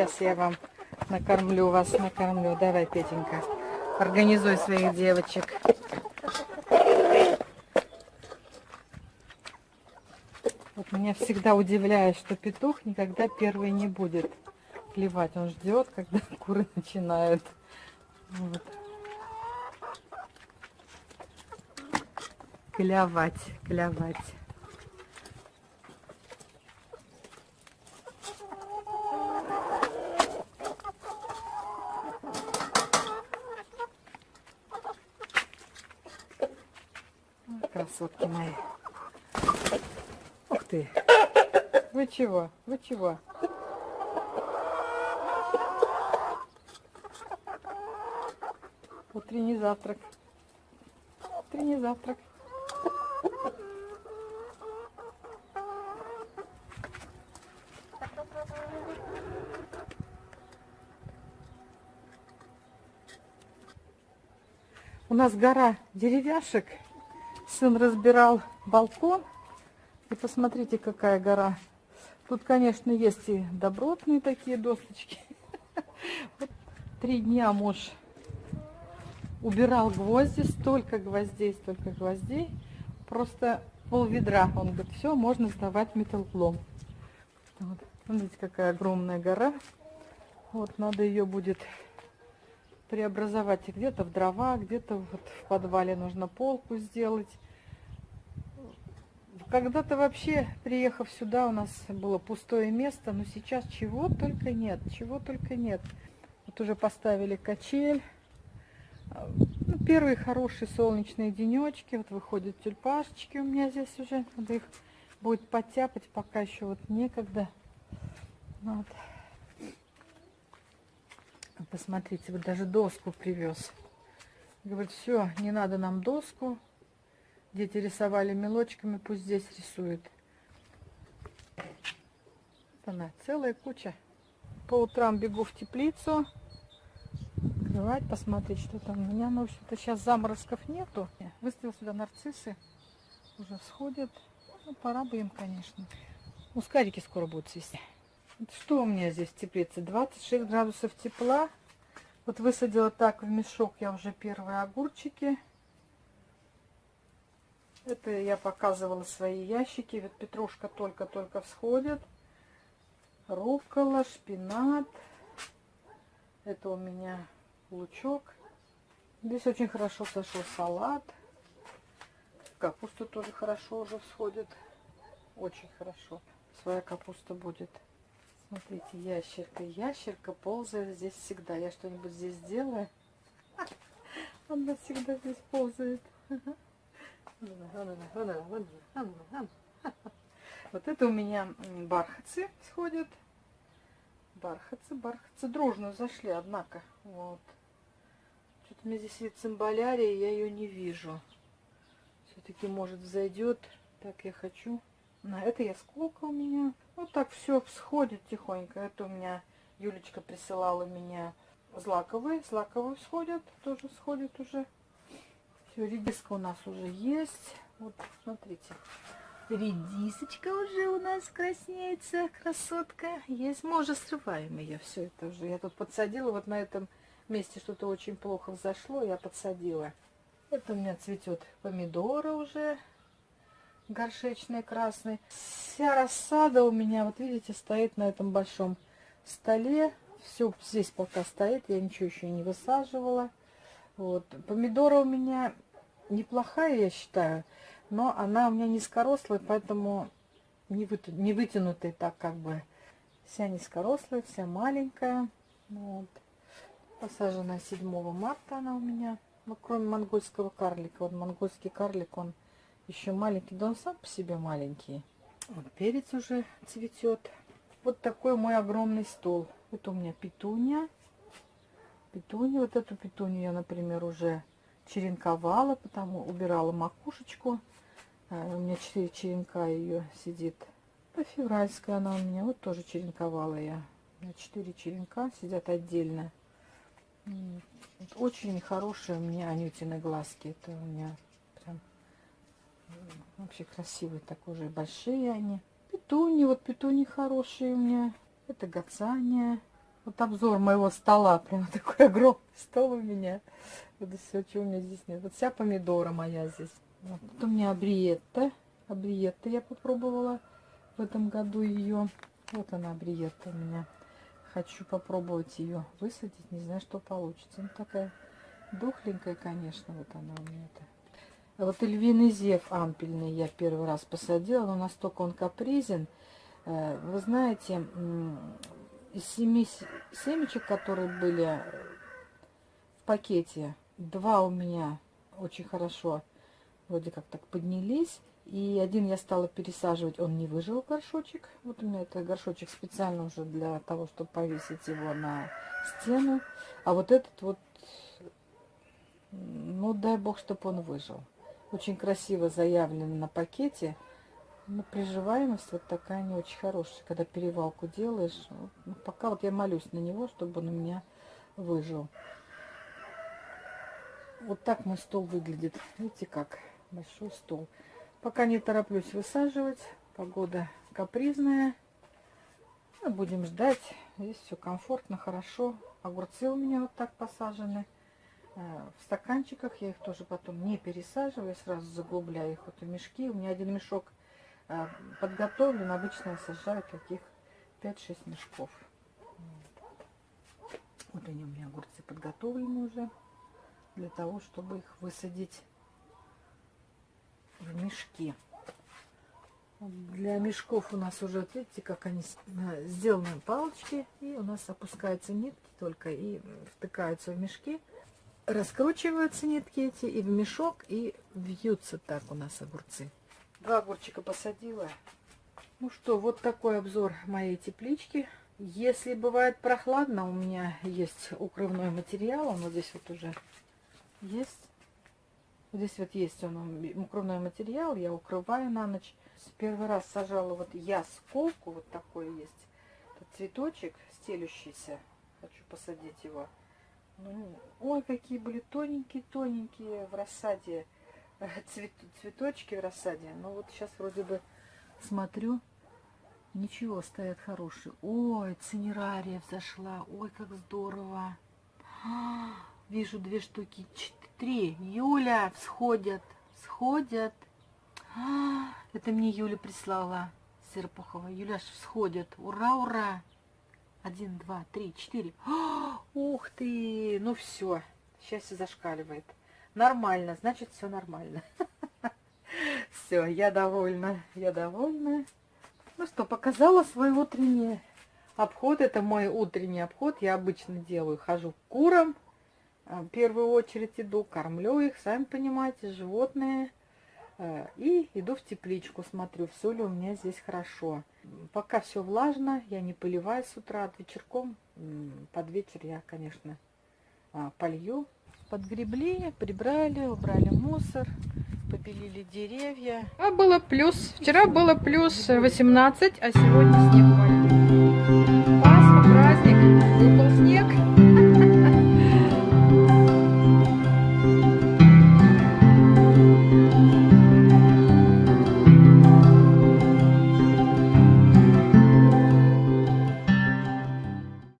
Сейчас я вам накормлю вас, накормлю. Давай, Петенька, организуй своих девочек. Вот меня всегда удивляет, что петух никогда первый не будет клевать. Он ждет, когда куры начинают. Вот. Клявать, клявать. Красотки мои. Ух ты. Вы чего? Вы чего? Утренний завтрак. Утренний завтрак. У нас гора деревяшек. Сын разбирал балкон. И посмотрите, какая гора. Тут, конечно, есть и добротные такие досточки. Вот три дня муж убирал гвозди, столько гвоздей, столько гвоздей. Просто пол ведра. Он говорит, все, можно сдавать металлолом. Вот. Смотрите, какая огромная гора. Вот, надо ее будет преобразовать где-то в дрова, где-то вот в подвале нужно полку сделать. Когда-то вообще, приехав сюда, у нас было пустое место, но сейчас чего только нет, чего только нет. Вот уже поставили качель. Ну, первые хорошие солнечные денечки. Вот выходят тюльпашечки у меня здесь уже. Надо их будет подтяпать, пока еще вот некогда. Вот. Посмотрите, вот даже доску привез. Говорит, все, не надо нам доску. Дети рисовали мелочками, пусть здесь рисуют. Вот она, целая куча. По утрам бегу в теплицу. Открывать, посмотреть, что там у меня. Ну, в общем-то, сейчас заморозков нету. Выставил сюда нарциссы. Уже всходят. Ну, пора бы им, конечно. Мускарики скоро будут цвести. Вот что у меня здесь в теплице? 26 градусов тепла. Вот высадила так в мешок я уже первые огурчики. Это я показывала свои ящики. Вот петрушка только-только всходит. Руккола, шпинат. Это у меня лучок. Здесь очень хорошо сошел салат. Капуста тоже хорошо уже всходит. Очень хорошо. Своя капуста будет. Смотрите, ящерка. Ящерка ползает здесь всегда. Я что-нибудь здесь делаю. Она всегда здесь ползает. Вот это у меня бархатцы сходят. Бархатцы, бархатцы дружно зашли, однако. Вот. Что-то у меня здесь вид цимбалярия, я ее не вижу. Все-таки, может, зайдет. Так я хочу. На это я сколько у меня. Вот так все всходит тихонько. Это у меня Юлечка присылала меня злаковые. Злаковые всходят. Тоже всходят уже. Все, редиска у нас уже есть. Вот, смотрите. Редисочка уже у нас краснеется, красотка. Есть, мы уже срываем ее, все это уже. Я тут подсадила, вот на этом месте что-то очень плохо взошло, я подсадила. Это у меня цветет помидоры уже горшечный красный. Вся рассада у меня, вот видите, стоит на этом большом столе. Все здесь пока стоит, я ничего еще не высаживала. Вот. Помидора у меня неплохая, я считаю, но она у меня низкорослая, поэтому не, вытя... не вытянутая так как бы. Вся низкорослая, вся маленькая. Вот. Посажена 7 марта она у меня. Ну, кроме монгольского карлика. Вот монгольский карлик, он еще маленький, да он сам по себе маленький. Вот перец уже цветет. Вот такой мой огромный стол. Это у меня петуния. Петунью, вот эту петунью я, например, уже черенковала, потому убирала макушечку. А, у меня 4 черенка ее сидит. Это февральская она у меня, вот тоже черенковала я. У меня 4 черенка сидят отдельно. Очень хорошие у меня анютины глазки. Это у меня Вообще красивые такие уже, большие они. Петуни, вот петуни хорошие у меня. Это гацания. Вот обзор моего стола. Прям такой огромный стол у меня. Это все, чего у меня здесь нет. Вот вся помидора моя здесь. Вот тут у меня абриетта. Абриетта я попробовала в этом году ее. Вот она, абриетта у меня. Хочу попробовать ее высадить. Не знаю, что получится. Ну, такая духленькая, конечно. Вот она у меня. -то. А вот львиный зев ампельный я первый раз посадила. Но настолько он капризен. Э, вы знаете, из семи семечек, которые были в пакете, два у меня очень хорошо вроде как так поднялись. И один я стала пересаживать, он не выжил горшочек. Вот у меня это горшочек специально уже для того, чтобы повесить его на стену. А вот этот вот, ну дай бог, чтобы он выжил. Очень красиво заявлено на пакете. Но приживаемость вот такая не очень хорошая, когда перевалку делаешь. Ну, пока вот я молюсь на него, чтобы он у меня выжил. Вот так мой стол выглядит. Видите как? Большой стол. Пока не тороплюсь высаживать. Погода капризная. Ну, будем ждать. Здесь все комфортно, хорошо. Огурцы у меня вот так посажены. Э, в стаканчиках я их тоже потом не пересаживаю. Сразу заглубляю их вот в мешки. У меня один мешок подготовлен. Обычно я сажаю таких 5-6 мешков. Вот они у меня огурцы подготовлены уже. Для того, чтобы их высадить в мешки. Для мешков у нас уже, видите, как они сделаны палочки. И у нас опускаются нитки только и втыкаются в мешки. Раскручиваются нитки эти и в мешок, и вьются так у нас огурцы. Два огурчика посадила. Ну что, вот такой обзор моей теплички. Если бывает прохладно, у меня есть укрывной материал. Он вот здесь вот уже есть. Здесь вот есть он, укрывной материал, я укрываю на ночь. Первый раз сажала вот я сколку, вот такой есть. Этот цветочек стелющийся. Хочу посадить его. Ну, ой, какие были тоненькие-тоненькие в рассаде. Цвет, цветочки в рассаде. Но вот сейчас вроде бы смотрю. Ничего, стоят хорошие. Ой, цинерария взошла. Ой, как здорово. А, вижу две штуки, три. Юля, всходят, всходят. А, это мне Юля прислала, Серпухова. Юля, всходят. Ура, ура. Один, два, три, четыре. А, ух ты, ну все, счастье зашкаливает. Нормально, значит все нормально. Все, я довольна, я довольна. Ну что, показала свой утренний обход. Это мой утренний обход. Я обычно делаю, хожу к курам, а, в первую очередь иду, кормлю их, сами понимаете, животные. Э, и иду в тепличку, смотрю, все ли у меня здесь хорошо. Пока все влажно, я не поливаю с утра, от вечерком, под вечер я, конечно, а, полью. Подгребли, прибрали, убрали мусор, побелили деревья. А было плюс, вчера было плюс 18, а сегодня снег.